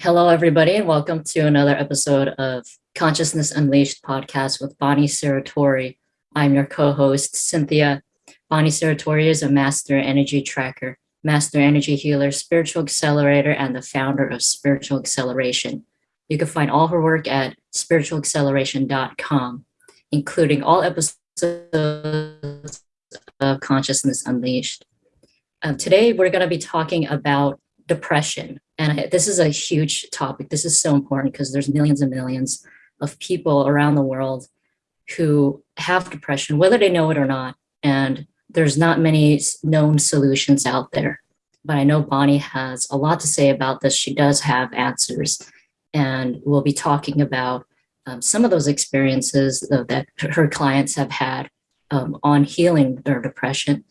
Hello, everybody, and welcome to another episode of Consciousness Unleashed podcast with Bonnie Serratore. I'm your co-host, Cynthia. Bonnie Serratore is a master energy tracker, master energy healer, spiritual accelerator, and the founder of Spiritual Acceleration. You can find all her work at spiritualacceleration.com, including all episodes of Consciousness Unleashed. Um, today, we're going to be talking about depression. And I, this is a huge topic. This is so important because there's millions and millions of people around the world who have depression, whether they know it or not. And there's not many known solutions out there. But I know Bonnie has a lot to say about this. She does have answers. And we'll be talking about um, some of those experiences that her clients have had um, on healing their depression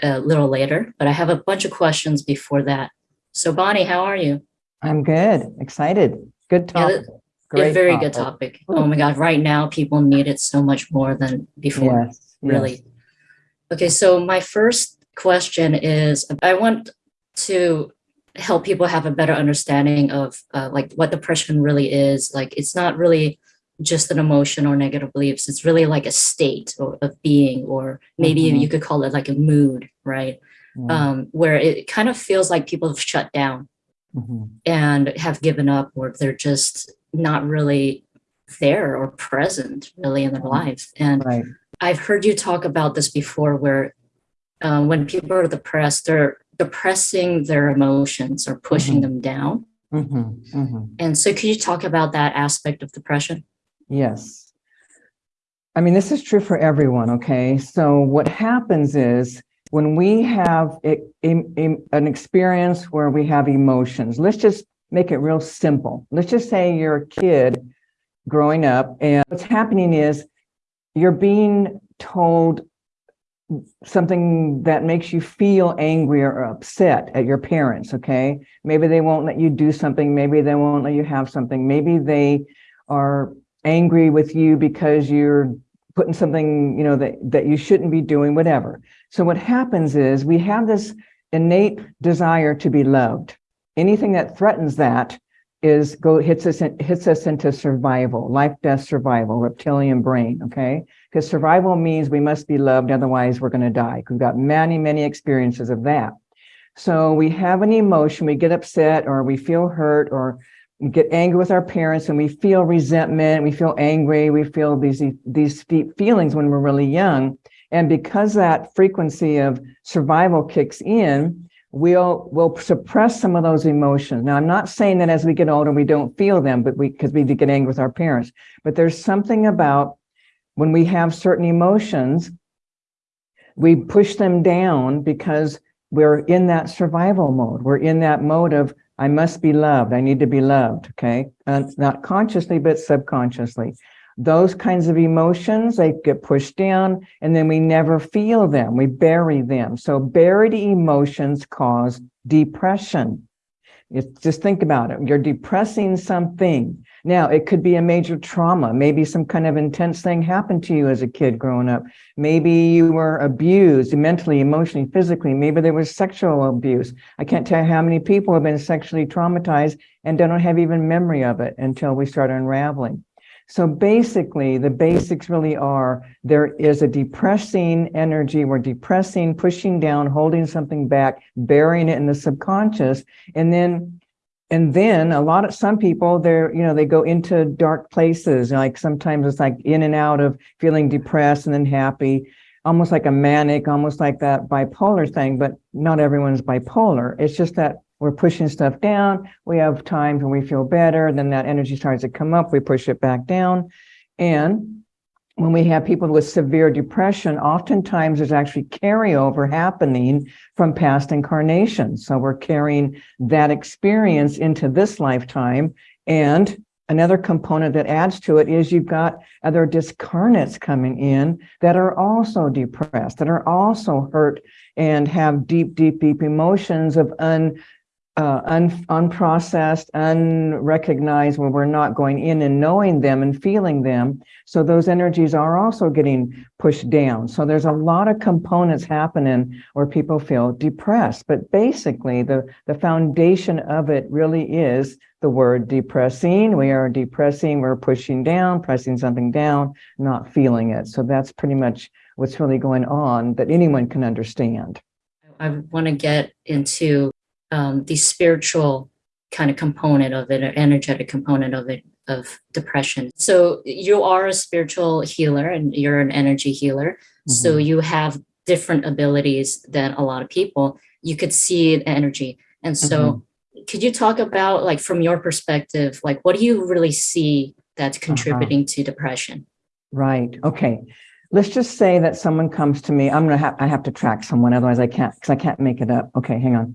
a little later. But I have a bunch of questions before that. So Bonnie, how are you? I'm good, excited. Good topic. Yeah, Great very topic. good topic. Oh my God, right now people need it so much more than before, yes, really. Yes. Okay, so my first question is, I want to help people have a better understanding of uh, like what depression really is. Like it's not really just an emotion or negative beliefs. It's really like a state or, of being, or maybe mm -hmm. you could call it like a mood, right? Mm. um, where it kind of feels like people have shut down mm -hmm. and have given up or they're just not really there or present really in their mm -hmm. lives. And right. I've heard you talk about this before where um, when people are depressed, they're depressing their emotions or pushing mm -hmm. them down. Mm-hmm. Mm-hmm. And so could you talk about that aspect of depression? Yes. I mean, this is true for everyone, okay? So what happens is when we have a, a, a, an experience where we have emotions, let's just make it real simple. Let's just say you're a kid growing up and what's happening is you're being told something that makes you feel angry or upset at your parents, okay? Maybe they won't let you do something. Maybe they won't let you have something. Maybe they are angry with you because you're putting something, you know, that, that you shouldn't be doing, whatever. So what happens is we have this innate desire to be loved. Anything that threatens that is go hits us in, hits us into survival, life, death, survival, reptilian brain. Okay, because survival means we must be loved, otherwise we're going to die. We've got many, many experiences of that. So we have an emotion, we get upset, or we feel hurt, or we get angry with our parents and we feel resentment, we feel angry, we feel these, these deep feelings when we're really young. And because that frequency of survival kicks in, we'll, we'll suppress some of those emotions. Now, I'm not saying that as we get older, we don't feel them, but we, because we get angry with our parents, but there's something about when we have certain emotions, we push them down because we're in that survival mode. We're in that mode of I must be loved. I need to be loved. Okay. And not consciously, but subconsciously. Those kinds of emotions, they get pushed down and then we never feel them. We bury them. So buried emotions cause depression. just think about it. You're depressing something. Now, it could be a major trauma. Maybe some kind of intense thing happened to you as a kid growing up. Maybe you were abused mentally, emotionally, physically. Maybe there was sexual abuse. I can't tell how many people have been sexually traumatized and don't have even memory of it until we start unraveling. So basically, the basics really are there is a depressing energy. We're depressing, pushing down, holding something back, burying it in the subconscious. And then and then a lot of some people they're you know they go into dark places like sometimes it's like in and out of feeling depressed and then happy almost like a manic almost like that bipolar thing but not everyone's bipolar it's just that we're pushing stuff down we have times when we feel better then that energy starts to come up we push it back down and when we have people with severe depression, oftentimes there's actually carryover happening from past incarnations. So we're carrying that experience into this lifetime. And another component that adds to it is you've got other discarnates coming in that are also depressed, that are also hurt and have deep, deep, deep emotions of un, uh, un, unprocessed, unrecognized, where we're not going in and knowing them and feeling them. So those energies are also getting pushed down. So there's a lot of components happening where people feel depressed. But basically, the, the foundation of it really is the word depressing. We are depressing, we're pushing down, pressing something down, not feeling it. So that's pretty much what's really going on that anyone can understand. I want to get into um, the spiritual kind of component of it, or energetic component of it, of depression. So you are a spiritual healer and you're an energy healer. Mm-hmm. So you have different abilities than a lot of people. You could see the energy. And so mm-hmm. could you talk about like from your perspective, like what do you really see that's uh-huh. contributing uh-huh. to depression? Right. Okay. Let's just say that someone comes to me. I'm gonna have I have to track someone, otherwise I can't because I can't make it up. Okay, hang on.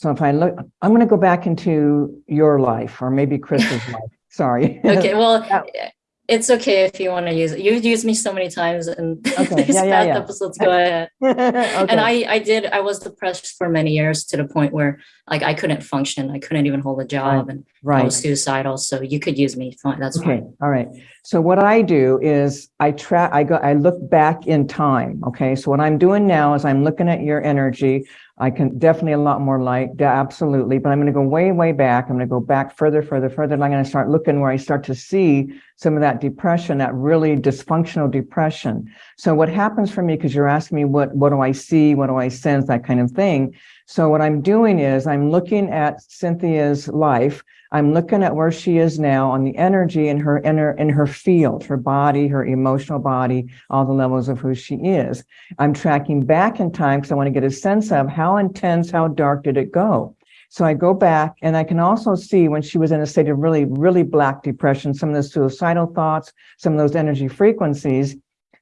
So if I look, I'm going to go back into your life or maybe Chris's life. Sorry. Okay. Well, it's okay if you want to use it. You've used me so many times and okay. these yeah, yeah, yeah. episodes. Go ahead. okay. And I, I did, I was depressed for many years to the point where like I couldn't function. I couldn't even hold a job right. and right. I was suicidal. So you could use me. That's okay. Fine. All right. So what I do is I track, I go, I look back in time. Okay. So what I'm doing now is I'm looking at your energy. I can definitely a lot more light, absolutely. But I'm going to go way, way back. I'm going to go back further, further, further. And I'm going to start looking where I start to see some of that depression, that really dysfunctional depression. So what happens for me, because you're asking me what, what do I see? What do I sense? That kind of thing. So what I'm doing is I'm looking at Cynthia's life. I'm looking at where she is now on the energy in her inner in her field, her body, her emotional body, all the levels of who she is. I'm tracking back in time because I want to get a sense of how intense, how dark did it go. So I go back and I can also see when she was in a state of really, really black depression, some of the suicidal thoughts, some of those energy frequencies,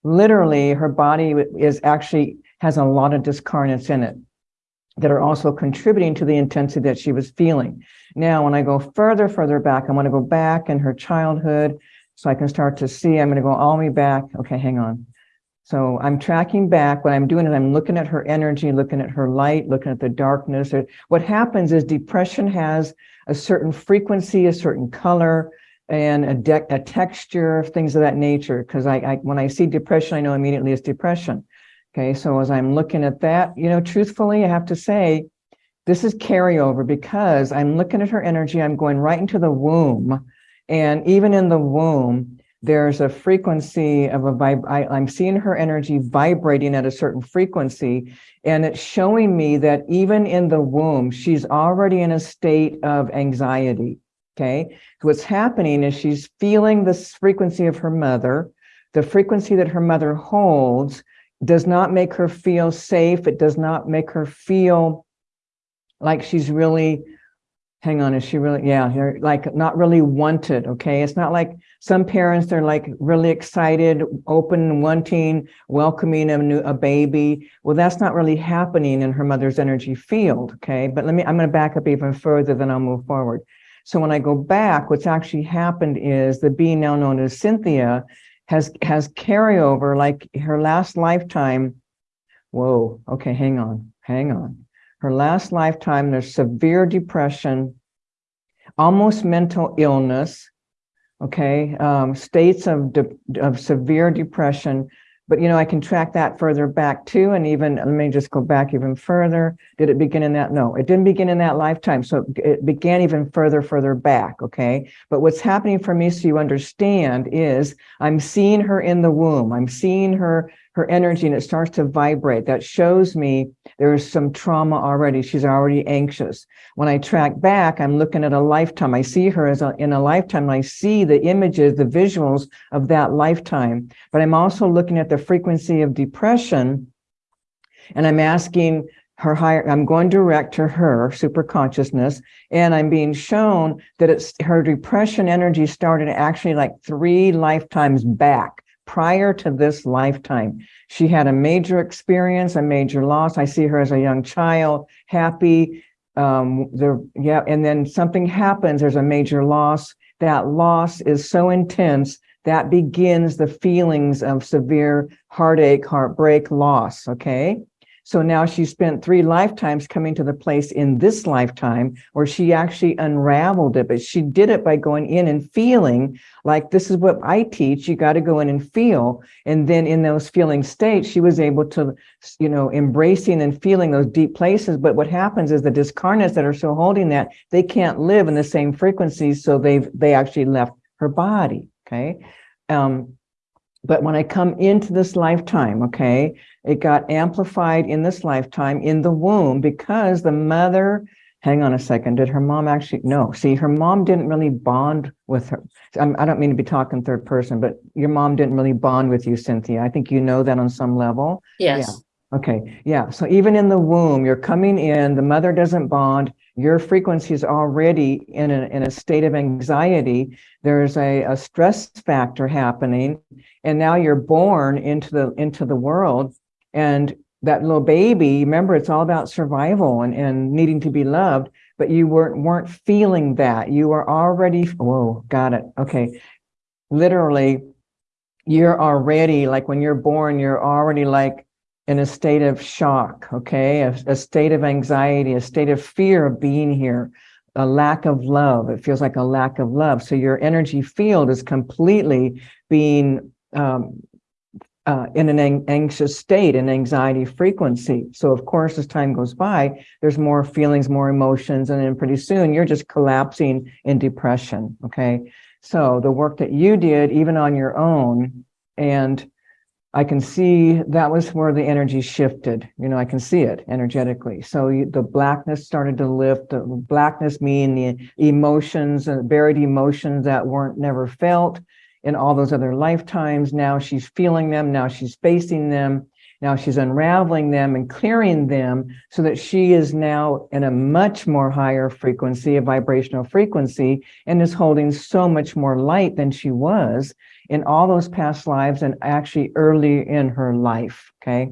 literally her body is actually has a lot of discarnates in it that are also contributing to the intensity that she was feeling. Now, when I go further, further back, I want to go back in her childhood so I can start to see, I'm going to go all the way back. Okay, hang on. So I'm tracking back. What I'm doing is I'm looking at her energy, looking at her light, looking at the darkness. What happens is depression has a certain frequency, a certain color, and a, de- a texture, things of that nature. Because I, I, when I see depression, I know immediately it's depression. Okay, so as I'm looking at that, you know, truthfully, I have to say, this is carryover because I'm looking at her energy, I'm going right into the womb. And even in the womb, there's a frequency of a vibe. I'm seeing her energy vibrating at a certain frequency. And it's showing me that even in the womb, she's already in a state of anxiety. Okay. What's happening is she's feeling this frequency of her mother, the frequency that her mother holds does not make her feel safe. It does not make her feel like she's really, hang on, is she really, yeah, like not really wanted. Okay. It's not like some parents, they're like really excited, open, wanting, welcoming a new, a baby. Well, that's not really happening in her mother's energy field. Okay. But let me, I'm going to back up even further, then I'll move forward. So when I go back, what's actually happened is the being now known as Cynthia has has carryover like her last lifetime. Whoa, okay, hang on, hang on. Her last lifetime, there's severe depression, almost mental illness, okay, um, states of, de- of severe depression, but, you know, I can track that further back too. And even, let me just go back even further. Did it begin in that? No, it didn't begin in that lifetime. So it began even further, further back. Okay. But what's happening for me, so you understand, is I'm seeing her in the womb. I'm seeing her her energy and it starts to vibrate. That shows me there's some trauma already. She's already anxious. When I track back, I'm looking at a lifetime. I see her as a, in a lifetime. I see the images, the visuals of that lifetime. But I'm also looking at the frequency of depression and I'm asking her higher, I'm going direct to her super consciousness, and I'm being shown that it's her depression energy started actually like three lifetimes back prior to this lifetime. She had a major experience, a major loss. I see her as a young child, happy. Um, there, yeah, and then something happens. There's a major loss. That loss is so intense that begins the feelings of severe heartache, heartbreak, loss. Okay. So now she spent three lifetimes coming to the place in this lifetime where she actually unraveled it, but she did it by going in and feeling like this is what I teach. You got to go in and feel. And then in those feeling states, she was able to, you know, embracing and feeling those deep places. But what happens is the discarnates that are still holding that, they can't live in the same frequencies. So they've, they actually left her body. Okay. Um, but when I come into this lifetime, okay, it got amplified in this lifetime in the womb because the mother, hang on a second, did her mom actually, no, see, her mom didn't really bond with her. I'm, I do not mean to be talking third person, but your mom didn't really bond with you, Cynthia. I think you know that on some level. Yes. Yeah. Okay. Yeah. So even in the womb, you're coming in, the mother doesn't bond, your frequency is already in a, in a state of anxiety. There's a, a stress factor happening. And now you're born into the, into the world and that little baby, remember, it's all about survival and, and needing to be loved, but you weren't, weren't feeling that. You were already, whoa, got it. Okay. Literally, you're already like when you're born, you're already like in a state of shock, okay, a, a, state of anxiety, a state of fear of being here, a lack of love. It feels like a lack of love. So your energy field is completely being um, uh, in an anxious state, an anxiety frequency. So of course, as time goes by, there's more feelings, more emotions, and then pretty soon you're just collapsing in depression, okay? So the work that you did, even on your own, and I can see that was where the energy shifted. You know, I can see it energetically. So you, the blackness started to lift. The blackness mean the emotions and buried emotions that weren't never felt in all those other lifetimes. Now she's feeling them. Now she's facing them. Now she's unraveling them and clearing them so that she is now in a much more higher frequency, a vibrational frequency, and is holding so much more light than she was in all those past lives and actually early in her life. Okay.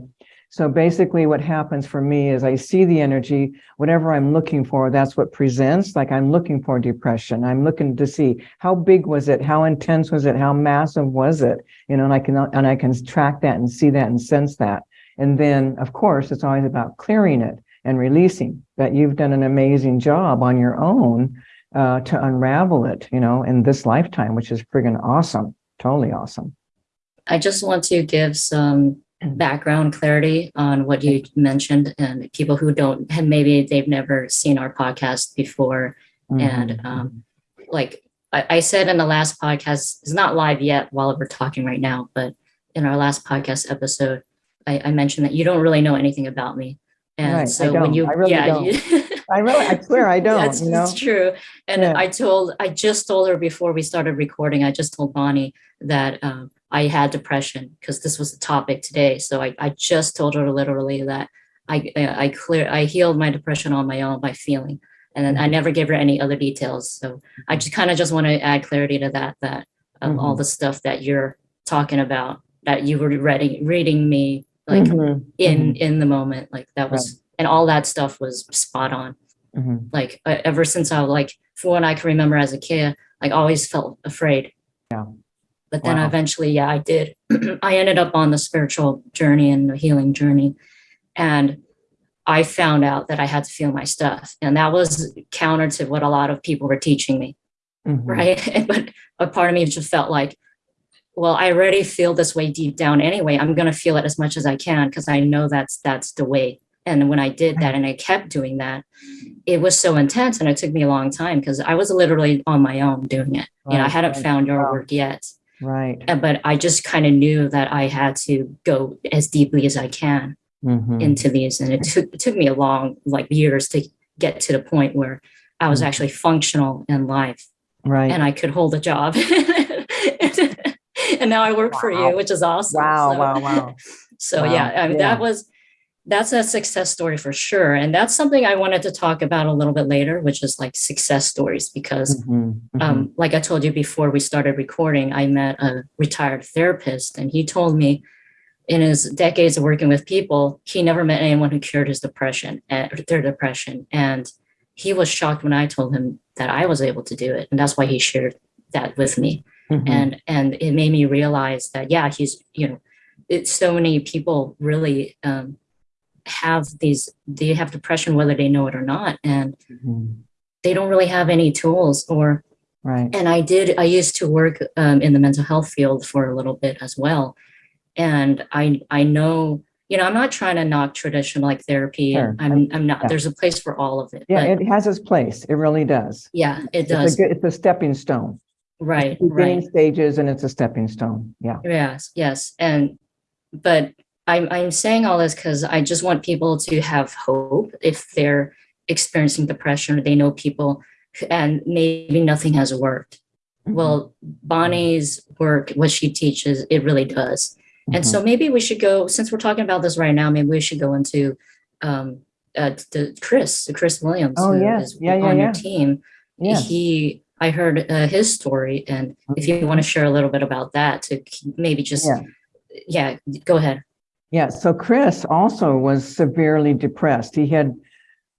So basically what happens for me is I see the energy, whatever I'm looking for, that's what presents. Like I'm looking for depression. I'm looking to see how big was it? How intense was it? How massive was it? You know, and I can, and I can track that and see that and sense that. And then of course, it's always about clearing it and releasing that you've done an amazing job on your own uh, to unravel it, you know, in this lifetime, which is friggin' awesome totally awesome. I just want to give some background clarity on what you mentioned and people who don't and maybe they've never seen our podcast before mm-hmm. and um, like I, I, said in the last podcast it's not live yet while we're talking right now but in our last podcast episode i, I mentioned that you don't really know anything about me. And right, so when you really yeah you, I really, I swear I don't. That's you know? true. And yeah. I told, I just told her before we started recording, I just told Bonnie that um, I had depression because this was the topic today. So I, I just told her literally that I, I clear, I healed my depression on my own by feeling. And then I mm-hmm. never gave her any other details. So I just kind of just want to add clarity to that, that of mm-hmm. all the stuff that you're talking about, that you were reading, reading me like mm-hmm. in, mm-hmm. in the moment, like that was, right. And all that stuff was spot on. Mm-hmm. Like uh, ever since I like, for when I can remember as a kid, like always felt afraid. Yeah. But then wow. eventually, yeah, I did. I ended up on the spiritual journey and the healing journey. And I found out that I had to feel my stuff. And that was counter to what a lot of people were teaching me. Mm-hmm. Right. but a part of me just felt like, well, I already feel this way deep down anyway. I'm going to feel it as much as I can because I know that's that's the way. And when I did that and I kept doing that, it was so intense and it took me a long time because I was literally on my own doing it. Right. You know, I hadn't found your work yet. Right. But I just kind of knew that I had to go as deeply as I can mm-hmm. into these. And it took, it took me a long, like years to get to the point where I was mm-hmm. actually functional in life. Right. And I could hold a job. and now I work wow. for you, which is awesome. Wow, so, wow, wow. So wow. yeah, I mean, yeah. that was that's a success story for sure. And that's something I wanted to talk about a little bit later, which is like success stories, because mm-hmm, mm-hmm. Um, like I told you before we started recording, I met a retired therapist and he told me in his decades of working with people, he never met anyone who cured his depression, uh, their depression. And he was shocked when I told him that I was able to do it. And that's why he shared that with me. Mm-hmm. And, and it made me realize that, yeah, he's, you know, it's so many people really, um, have these, they have depression whether they know it or not, and Mhm. they don't really have any tools or Right. and I did, I used to work um, in the mental health field for a little bit as well. And I, I know, you know, I'm not trying to knock traditional like therapy. Sure. I'm, I'm not, Yeah. there's a place for all of it. Yeah, but it has its place. It really does. yeah, it It's a does. good, it's a stepping stone. Right, Beginning right. stages and it's a stepping stone. Yeah. Yes, yes. And, but I'm, I'm saying all this because I just want people to have hope if they're experiencing depression or they know people and maybe nothing has worked. Mhm. Well, Bonnie's work, what she teaches, it really does. And Mhm. so maybe we should go, since we're talking about this right now, maybe we should go into um, uh, the Chris, Chris Williams, Oh, who yes. is Yeah, yeah, on yeah. your team. Yeah. He, I heard uh, his story, and if you want to share a little bit about that, to maybe just, Yeah. yeah, go ahead. Yeah, so Chris also was severely depressed. He had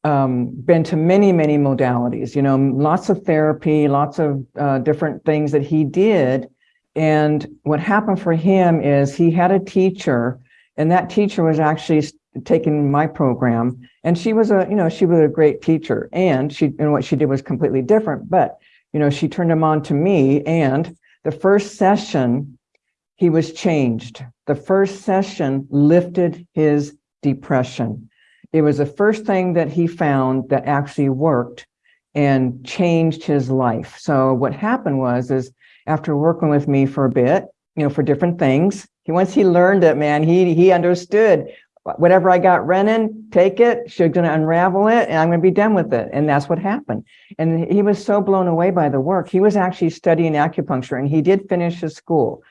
um, been to many, many modalities, you know, lots of therapy, lots of uh, different things that he did. And what happened for him is he had a teacher, and that teacher was actually taking my program. And she was a, you know, she was a great teacher. And she, and what she did was completely different. But, you know, she turned him on to me. And the first session, he was changed. The first session lifted his depression. It was the first thing that he found that actually worked and changed his life. So what happened was, is after working with me for a bit, you know, for different things, he, once he learned it, man, he, he understood whatever I got running, take it, she's going to unravel it and I'm going to be done with it. And that's what happened. And he was so blown away by the work. He was actually studying acupuncture and he did finish his school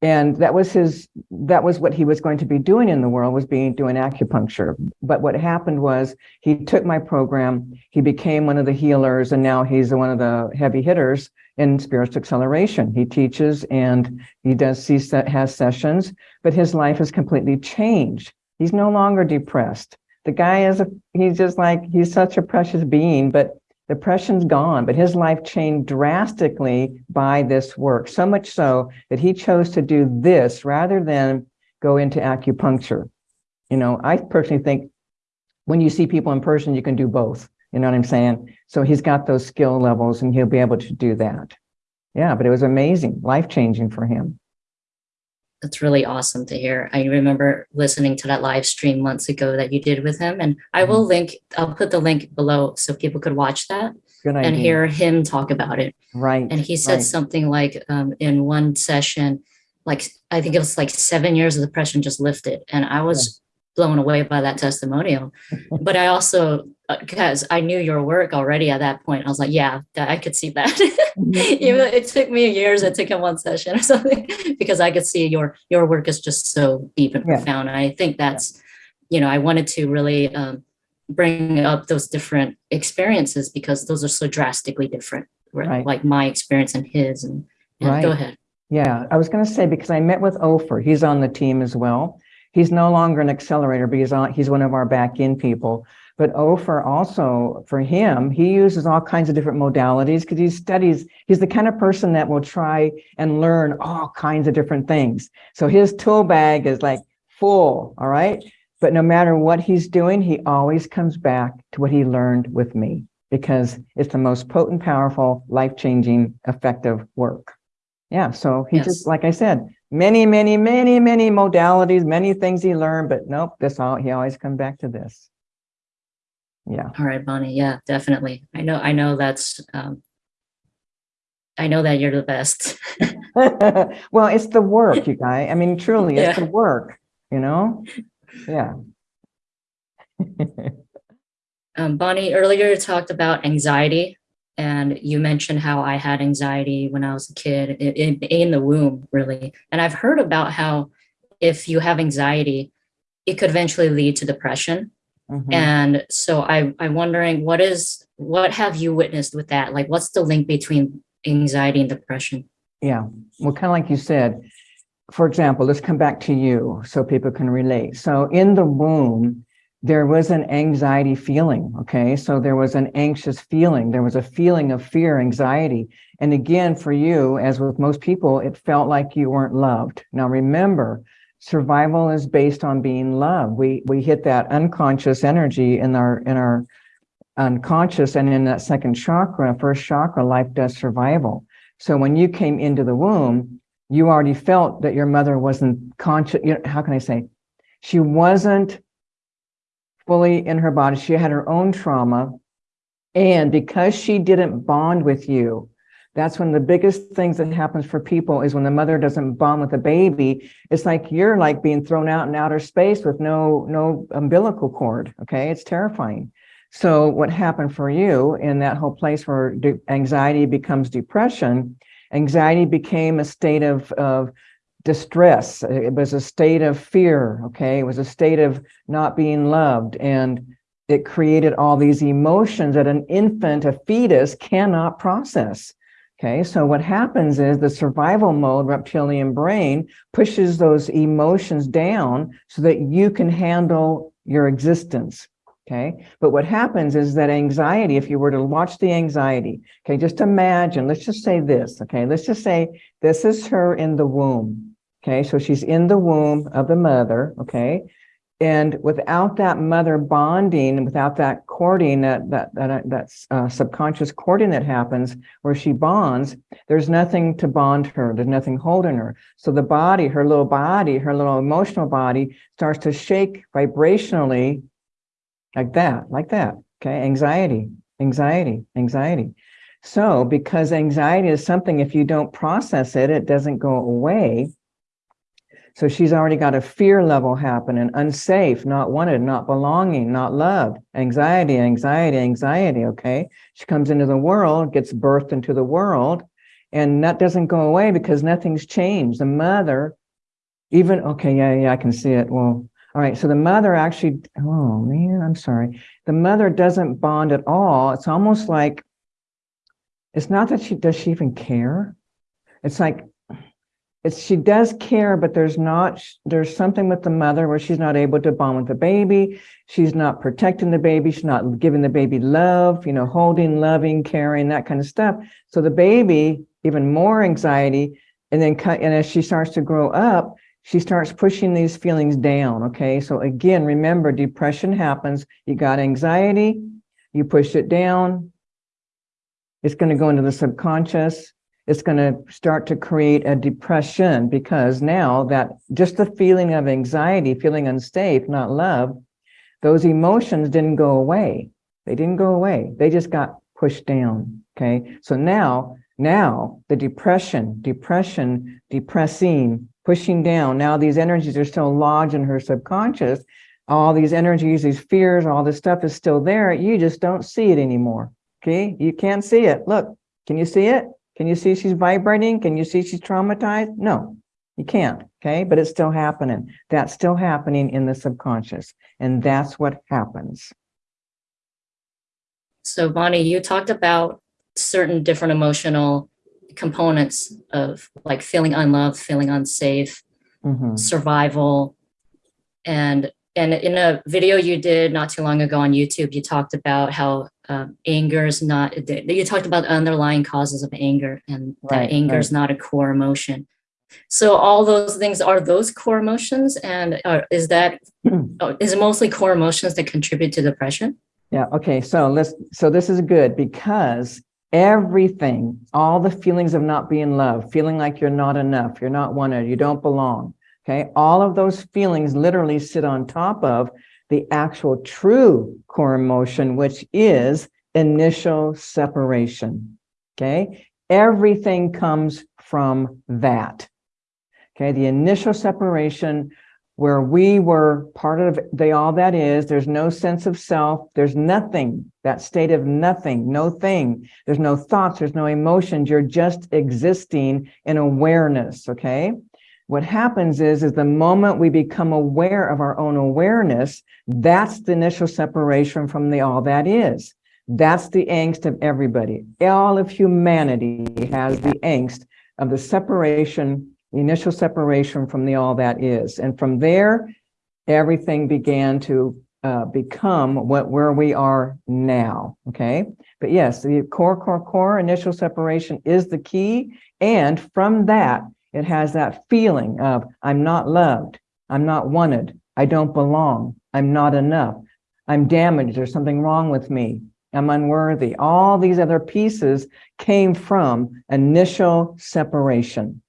and that was his that was what he was going to be doing in the world was being doing acupuncture. But what happened was he took my program he became one of the healers and now he's one of the heavy hitters in spiritual acceleration. He teaches and he does see has sessions but his life has completely changed. He's no longer depressed. The guy is a he's just like he's such a precious being but depression's gone, but his life changed drastically by this work, so much so that he chose to do this rather than go into acupuncture. You know, I personally think when you see people in person, you can do both. You know what I'm saying? So he's got those skill levels and he'll be able to do that. Yeah, but it was amazing, life changing for him. That's really awesome to hear. I remember listening to that live stream months ago that you did with him, and I will Mm-hmm. link. I'll put the link below so people could watch that and hear him talk about it. right. And he said right. something like um, in one session, like I think it was like seven years of depression just lifted, and I was blown away by that testimonial. but I also because I knew your work already at that point, I was like, yeah, I could see that. Mm-hmm. Even though it took me years, it took him one session or something, because I could see your your work is just so deep and Yeah. profound. And I think that's, you know, I wanted to really um, bring up those different experiences because those are so drastically different, right? Right. like my experience and his. And, and go Right. ahead. Yeah, I was going to say because I met with Ofer. He's on the team as well. He's no longer an accelerator, but he's on. He's one of our back end people. But Ofer also, for him, he uses all kinds of different modalities because he studies. He's the kind of person that will try and learn all kinds of different things. So his tool bag is like full. All right. But no matter what he's doing, he always comes back to what he learned with me because it's the most potent, powerful, life changing, effective work. Yeah. So he Yes. just, like I said, many, many, many, many modalities, many things he learned, but nope, this all, he always comes back to this. Yeah. All right, Bonnie. Yeah, definitely. I know. I know that's. Um, I know that you're the best. well, it's the work, you guys. I mean, truly, it's Yeah. the work, you know? Yeah. Um, Bonnie, earlier you talked about anxiety, and you mentioned how I had anxiety when I was a kid in, in, in the womb, really. And I've heard about how if you have anxiety, it could eventually lead to depression. Mhm. And so I, I'm wondering what is what have you witnessed with that? Like, what's the link between anxiety and depression? Yeah. Well, kind of like you said, for example, let's come back to you so people can relate. So in the womb, there was an anxiety feeling. Okay. So there was an anxious feeling. There was a feeling of fear, anxiety. And again, for you, as with most people, it felt like you weren't loved. Now, remember, survival is based on being loved. We, we hit that unconscious energy in our, in our unconscious and in that second chakra, first chakra, life, does survival. So when you came into the womb, you already felt that your mother wasn't conscious. You know, how can I say? She wasn't fully in her body. She had her own trauma. And because she didn't bond with you, that's when the biggest things that happens for people is when the mother doesn't bond with the baby. It's like you're like being thrown out in outer space with no no umbilical cord. Okay, it's terrifying. So what happened for you in that whole place where anxiety becomes depression, anxiety became a state of, of distress. It was a state of fear, okay? It was a state of not being loved. And it created all these emotions that an infant, a fetus cannot process. Okay, so what happens is the survival mode reptilian brain pushes those emotions down so that you can handle your existence. Okay, but what happens is that anxiety, if you were to watch the anxiety, okay, just imagine, let's just say this, okay, let's just say this is her in the womb. Okay, so she's in the womb of the mother, okay, and without that mother bonding, without that cording, that that that, that uh, subconscious cording that happens where she bonds, there's nothing to bond her. There's nothing holding her. So the body, her little body, her little emotional body starts to shake vibrationally like that, like that. Okay, anxiety, anxiety, anxiety. So because anxiety is something, if you don't process it, it doesn't go away so she's already got a fear level happening, unsafe, not wanted, not belonging, not loved, anxiety, anxiety, anxiety, okay? She comes into the world, gets birthed into the world, and that doesn't go away because nothing's changed. The mother, even, okay, yeah, yeah, I can see it. Well, all right, so the mother actually, oh man, I'm sorry. The mother doesn't bond at all. It's almost like, it's not that she, does she even care? It's like it's she does care, but there's not, there's something with the mother where she's not able to bond with the baby. She's not protecting the baby. She's not giving the baby love, you know, holding, loving, caring, that kind of stuff. So the baby, even more anxiety. And then, and as she starts to grow up, she starts pushing these feelings down. Okay. So again, remember depression happens. You got anxiety, you push it down. It's going to go into the subconscious it's going to start to create a depression because now that just the feeling of anxiety, feeling unsafe, not love, those emotions didn't go away. They didn't go away. They just got pushed down. Okay. So now, now the depression, depression, depressing, pushing down. Now these energies are still lodged in her subconscious. All these energies, these fears, all this stuff is still there. You just don't see it anymore. Okay. You can't see it. Look, can you see it? Can you see she's vibrating? Can you see she's traumatized? No, you can't, okay? But it's still happening. That's still happening in the subconscious. And that's what happens. So Bonnie, you talked about certain different emotional components of like feeling unloved, feeling unsafe, mm -hmm. survival, and and in a video you did not too long ago on YouTube, you talked about how uh, anger is not, you talked about underlying causes of anger and that anger right. is not a core emotion. So all those things are those core emotions and uh, is that, oh, it mostly core emotions that contribute to depression? Yeah, okay, so let's, so this is good because everything, all the feelings of not being loved, feeling like you're not enough, you're not wanted, you don't belong, Okay, all of those feelings literally sit on top of the actual true core emotion, which is initial separation. Okay, everything comes from that. Okay, the initial separation where we were part of the all that is, there's no sense of self, there's nothing, that state of nothing, no thing, there's no thoughts, there's no emotions, you're just existing in awareness, okay? What happens is, is the moment we become aware of our own awareness, that's the initial separation from the all that is. That's the angst of everybody. All of humanity has the angst of the separation, the initial separation from the all that is. And from there, everything began to uh, become what where we are now. Okay. But yes, the core, core, core initial separation is the key. And from that, it has that feeling of I'm not loved, I'm not wanted. I don't belong. I'm not enough. I'm damaged. There's something wrong with me. I'm unworthy. All these other pieces came from initial separation.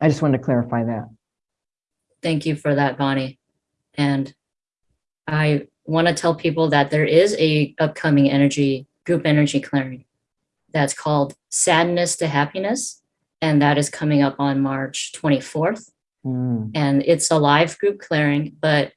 I just wanted to clarify that. Thank you for that, Bonnie. And I want to tell people that there is a upcoming energy group energy clearing that's called Sadness to Happiness. And that is coming up on March 24th. Mm, And it's a live group clearing, but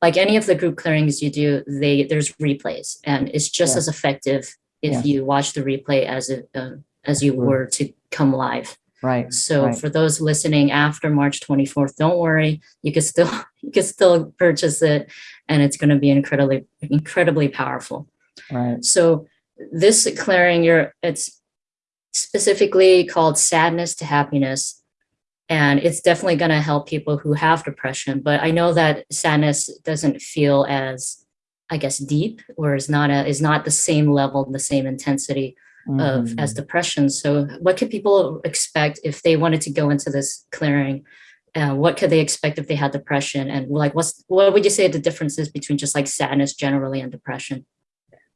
like any of the group clearings you do, they there's replays and it's just Yeah. as effective if Yes. you watch the replay as it, uh, as you Sure. were to come live. right. So right. for those listening after March 24th, don't worry, you can still you can still purchase it and it's going to be incredibly incredibly powerful. Right. So this clearing you're it's specifically called sadness to happiness and it's definitely going to help people who have depression but I know that sadness doesn't feel as I guess deep or is not a, is not the same level the same intensity of Mhm. as depression. So what could people expect if they wanted to go into this clearing? Uh, what could they expect if they had depression? And like, what's what would you say the differences between just like sadness generally and depression?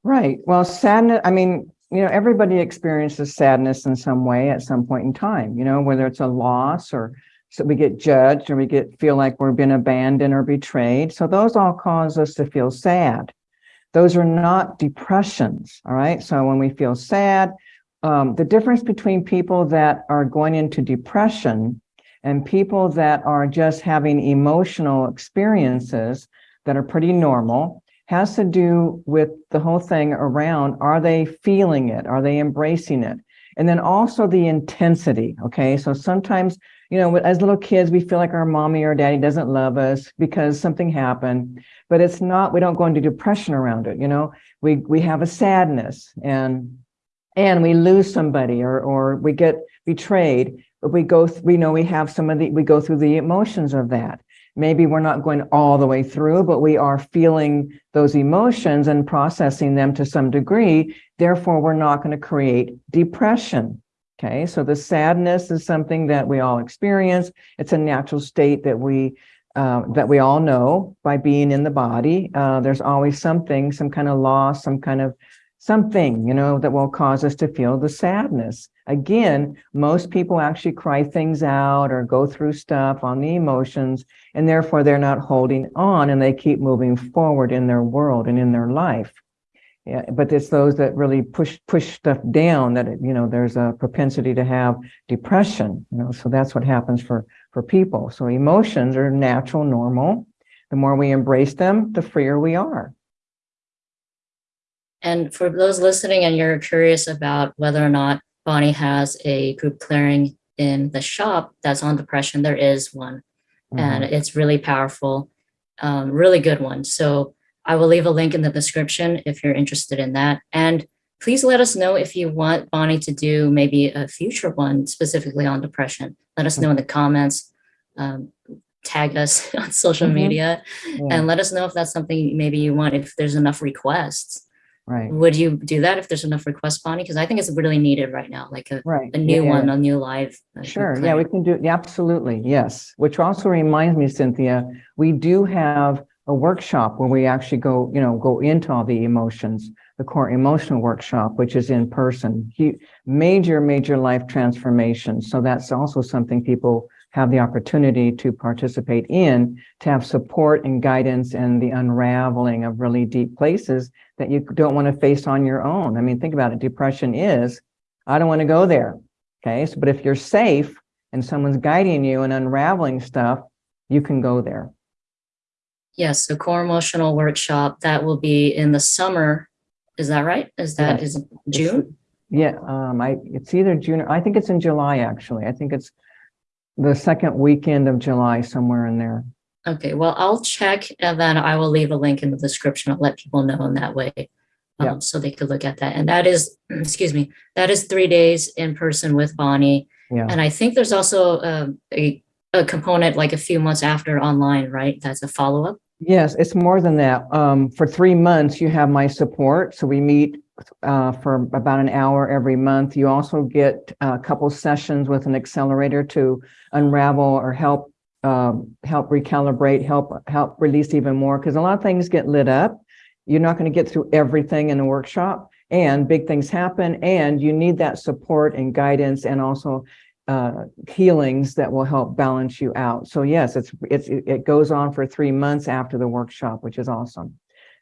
Right. Well, sadness, I mean, you know, everybody experiences sadness in some way at some point in time, you know, whether it's a loss or so we get judged or we get feel like we're being abandoned or betrayed. So those all cause us to feel sad. Those are not depressions. All right. So when we feel sad, um, the difference between people that are going into depression and people that are just having emotional experiences that are pretty normal has to do with the whole thing around are they feeling it? Are they embracing it? And then also the intensity. Okay. So sometimes, you know, as little kids, we feel like our mommy or daddy doesn't love us because something happened, but it's not, we don't go into depression around it. You know, we, we have a sadness and, and we lose somebody or, or we get betrayed, but we go, we know we have some of the, we go through the emotions of that maybe we're not going all the way through, but we are feeling those emotions and processing them to some degree. Therefore, we're not going to create depression. Okay, so the sadness is something that we all experience. It's a natural state that we uh, that we all know by being in the body. Uh, there's always something, some kind of loss, some kind of something, you know, that will cause us to feel the sadness. Again, most people actually cry things out or go through stuff on the emotions, and therefore they're not holding on and they keep moving forward in their world and in their life. Yeah, but it's those that really push push stuff down that you know there's a propensity to have depression. You know, so that's what happens for for people. So emotions are natural, normal. The more we embrace them, the freer we are. And for those listening and you're curious about whether or not Bonnie has a group clearing in the shop that's on depression, there is one. and Mhm. it's really powerful, um, really good one. So I will leave a link in the description if you're interested in that. And please let us know if you want Bonnie to do maybe a future one specifically on depression. Let us know in the comments, um, tag us on social Mhm. media, Yeah, and let us know if that's something maybe you want, if there's enough requests. Right, Would you do that if there's enough requests, Bonnie? Because I think it's really needed right now, like a, right. a new Yeah, one, a new live. uh, Sure. Yeah, we can do, yeah, absolutely. Yes. Which also reminds me, Cynthia, we do have a workshop where we actually go, you know, go into all the emotions, the core emotional workshop, which is in person. Hu- Major, major life transformation. So that's also something people have the opportunity to participate in, to have support and guidance and the unraveling of really deep places that you don't want to face on your own. I mean, think about it. Depression is, I don't want to go there. Okay, so but if you're safe and someone's guiding you and unraveling stuff, you can go there. Yes, so core emotional workshop, that will be in the summer. Is that right? Is that, Yes. is June? Yeah, um, I it's either June or I think it's in July actually. I think it's the second weekend of July, somewhere in there. Okay, well, I'll check and then I will leave a link in the description. I'll let people know in that way. Yeah. Um, so they could look at that. And that is, excuse me, that is three days in person with Bonnie. Yeah. And I think there's also um, a, a component like a few months after online, right? That's a follow-up. Yes, it's more than that. Um, for three months, you have my support. So we meet uh, for about an hour every month. You also get a couple sessions with an accelerator to unravel or help um, help recalibrate, help, help release even more, because a lot of things get lit up. You're not going to get through everything in a workshop and big things happen and you need that support and guidance and also uh, healings that will help balance you out. So yes, it's, it's, it goes on for three months after the workshop, which is awesome.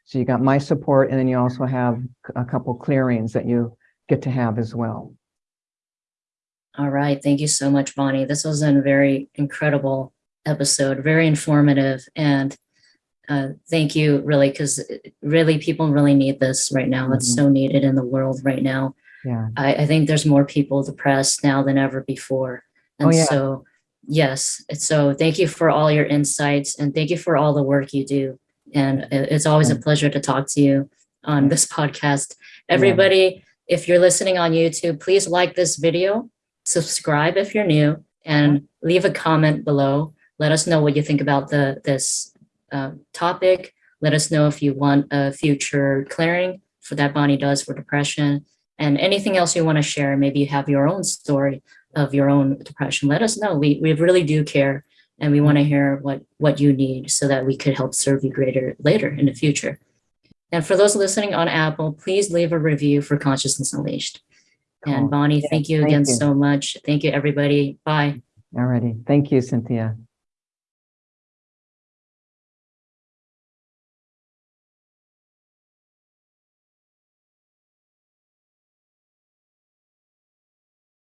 So you got my support and then you also have a couple clearings that you get to have as well. All right. Thank you so much, Bonnie. This was a very incredible episode, very informative. And uh, thank you, really, because really people really need this right now. It's Mhm. so needed in the world right now. Yeah. I, I think there's more people depressed now than ever before. And Oh, yeah. so, yes. So thank you for all your insights and thank you for all the work you do. And it's always a mm. pleasure to talk to you on mm. this podcast. Everybody, if you're listening on YouTube, please like this video, subscribe if you're new, and mm-hmm. leave a comment below. Let us know what you think about the this uh, topic. Let us know if you want a future clearing for that Bonnie does for depression and anything else you want to share. Maybe you have your own story of your own depression. Let us know. We, we really do care and we want to mm-hmm. hear what, what you need so that we could help serve you greater later in the future. And for those listening on Apple, please leave a review for Consciousness Unleashed. And Bonnie, Yeah, thank you thank again you. so much. Thank you, everybody. Bye. Alrighty. Thank you, Cynthia.